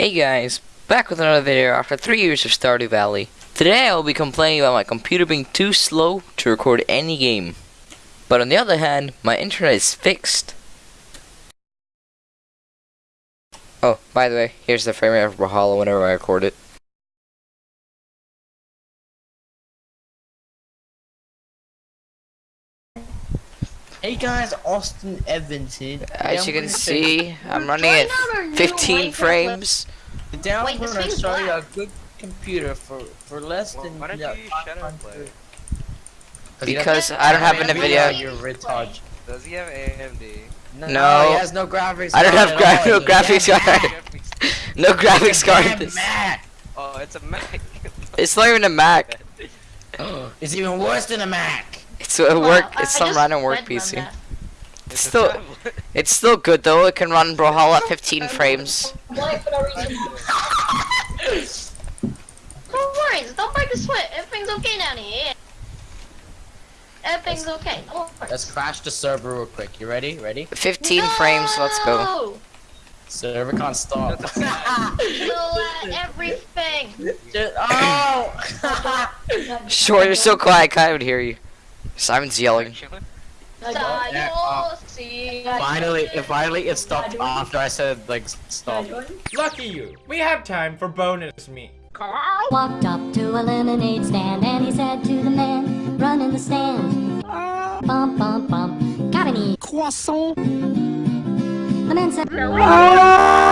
Hey guys, back with another video after 3 years of Stardew Valley. Today I will be complaining about my computer being too slow to record any game. But on the other hand, my internet is fixed. Oh, by the way, here's the frame rate of Brawlhalla whenever I record it. Hey guys, Austin Evans here. As you can see, I'm running at 15 frames. Today I'm Wait, this gonna thing's show you a good computer for for less Well, than why don't yeah, you shut up, Because I don't have an Nvidia, Nvidia. You're retard. Does he have AMD? No. he has no graphics. I don't card have gra- no graphics card. No graphics card. damn This- Mac. Oh, it's a Mac. It's not even a Mac. It's even worse than a Mac. It's a Wow, work. I It's some just random work PC. It's Still- It's still good though. It can run Brawlhalla at 15 frames. Don't worry, don't break the sweat. Everything's okay down here. Everything's okay. Don't. Let's crash the server real quick. You ready? Ready? 15 frames. Let's go. Server can't stop. Uh, everything. Just- oh! Sure, you're so quiet. I can't even hear you. Simon's yelling. Yeah. See. finally, it finally it stopped after I said like stop. Lucky you. We have time for bonus meat. Walked up to a lemonade stand and he said to the man, run in the stand. Bump, bump, bump. Got any croissant? The man said, ah!